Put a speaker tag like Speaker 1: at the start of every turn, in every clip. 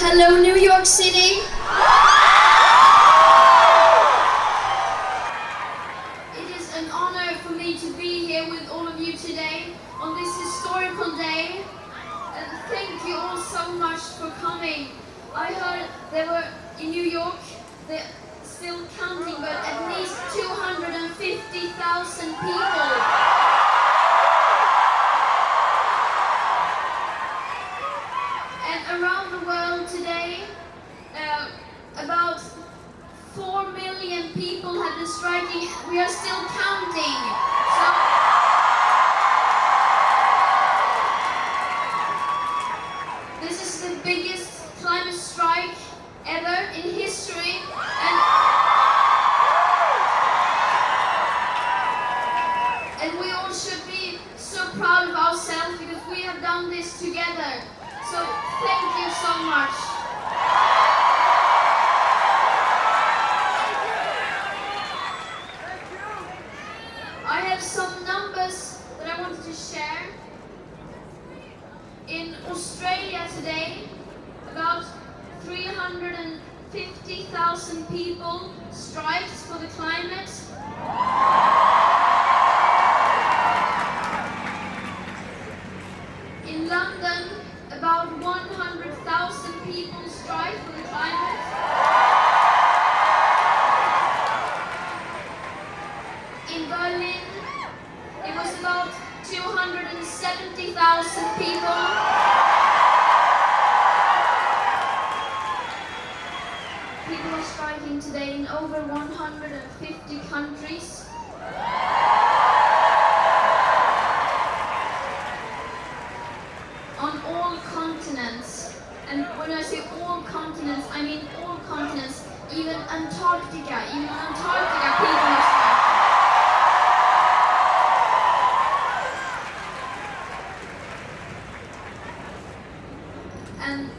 Speaker 1: Hello, New York City. It is an honor for me to be here with all of you today on this historical day. And thank you all so much for coming. I heard there were in New York, they're still counting, but at least 250,000 people. And around the world today, uh, about 4 million people have been striking. We are still counting. So, this is the biggest climate strike ever in history. And, and we all should be so proud of ourselves because we have done this together. So thank you so much. I have some numbers that I wanted to share. In Australia today, about 350,000 people striked for the climate. In London, about 100,000 people strike for the climate. In Berlin, it was about 270,000 people. People are striking today in over 150 countries. on all continents. And when I say all continents, I mean all continents, even Antarctica, even Antarctica people are striking. And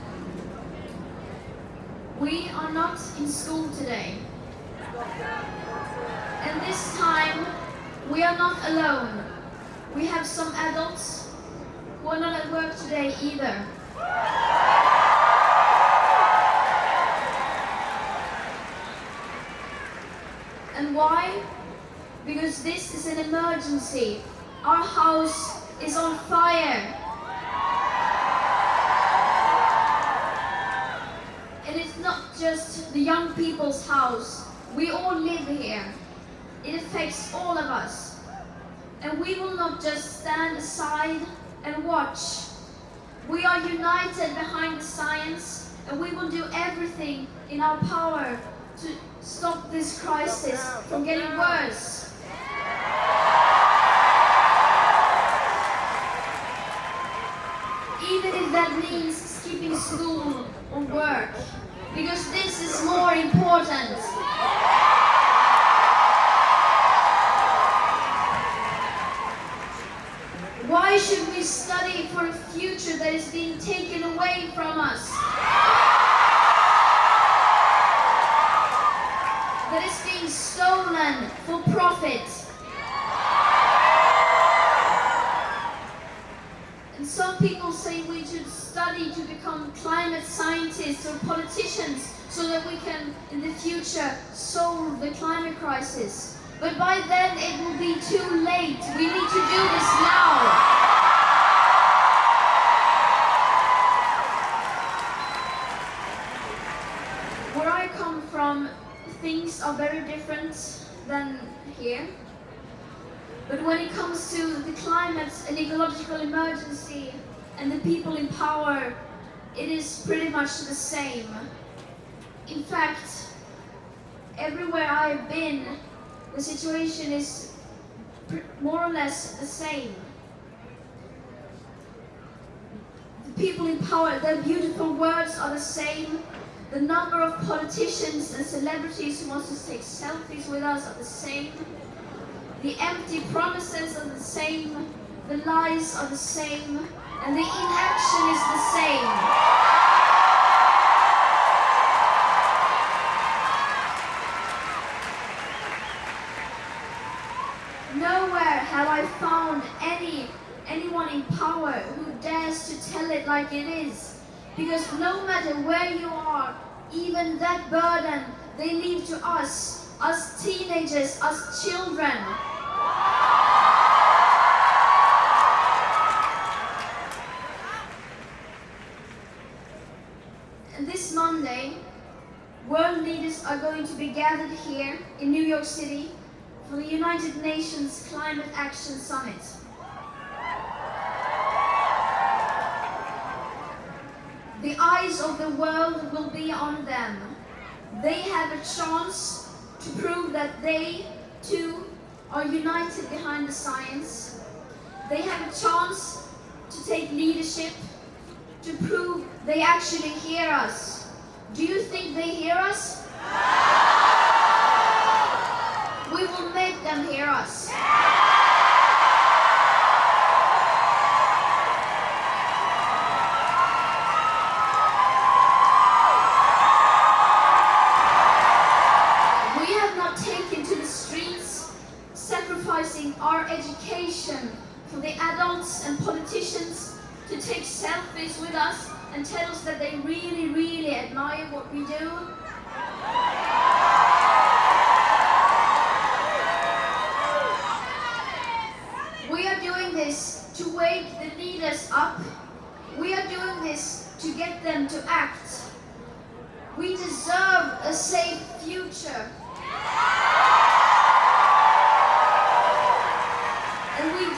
Speaker 1: we are not in school today. And this time, we are not alone. We have some adults who are not at work today either. And why? Because this is an emergency. Our house is on fire. Not just the young people's house. We all live here. It affects all of us. And we will not just stand aside and watch. We are united behind the science and we will do everything in our power to stop this crisis from getting worse. Even if that means skipping school or work, because this is more important. Why should we study for a future that is being taken away from us? That is being stolen for profit. And some people say we should study to become climate scientists or politicians so that we can, in the future, solve the climate crisis. But by then it will be too late. We need to do this now. Where I come from, things are very different than here. But when it comes to the climate and ecological emergency and the people in power, it is pretty much the same. In fact, everywhere I've been, the situation is more or less the same. The people in power, their beautiful words are the same. The number of politicians and celebrities who want to take selfies with us are the same. The empty promises are the same. The lies are the same. And the inaction is the same. Nowhere have I found any anyone in power who dares to tell it like it is. Because no matter where you are, even that burden they leave to us, us teenagers, us children. This Monday, world leaders are going to be gathered here in New York City for the United Nations Climate Action Summit. The eyes of the world will be on them. They have a chance to prove that they, too, are united behind the science. They have a chance to take leadership, to prove they actually hear us. Do you think they hear us? Our education for the adults and politicians to take selfies with us and tell us that they really, really admire what we do. We are doing this to wake the leaders up. We are doing this to get them to act. We deserve a safe future.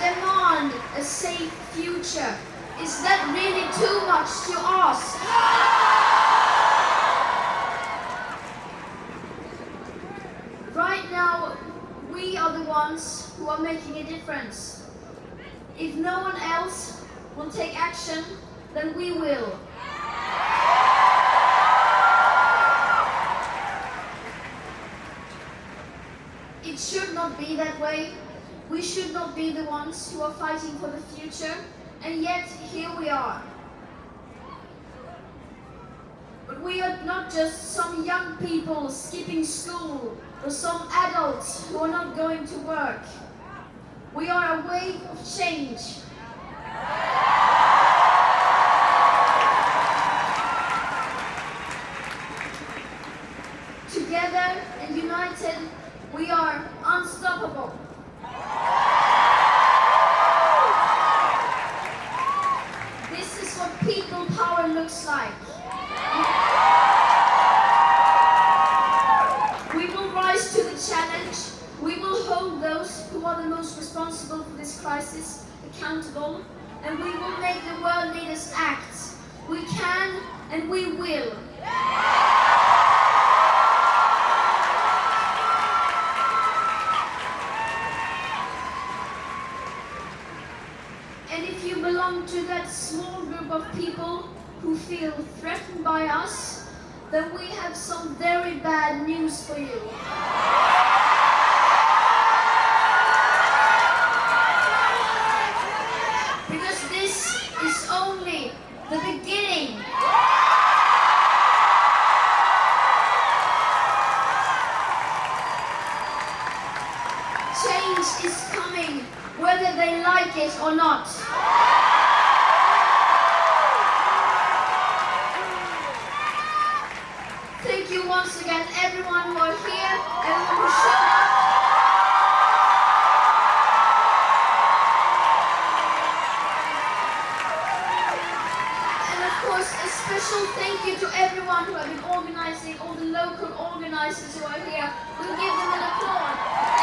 Speaker 1: Demand a safe future. Is that really too much to ask? Right now, we are the ones who are making a difference. If no one else will take action, then we will. It should not be that way. We should not be the ones who are fighting for the future, and yet here we are. But we are not just some young people skipping school or some adults who are not going to work. We are a wave of change. Together and united, we are unstoppable. This is what people power looks like. We will rise to the challenge. We will hold those who are the most responsible for this crisis accountable. And we will make the world leaders act. We can and we will. And if you belong to that small group of people who feel threatened by us, then we have some very bad news for you. Is coming, whether they like it or not. Thank you once again, everyone who are here, everyone who showed up. And of course, a special thank you to everyone who have been organizing, all the local organizers who are here. We'll give them an applause.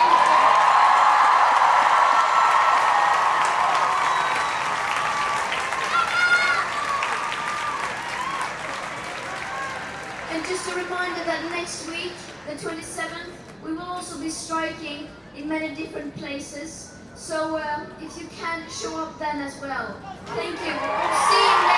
Speaker 1: And just a reminder that next week, the 27th, we will also be striking in many different places. So uh, if you can, show up then as well. Thank you. See you.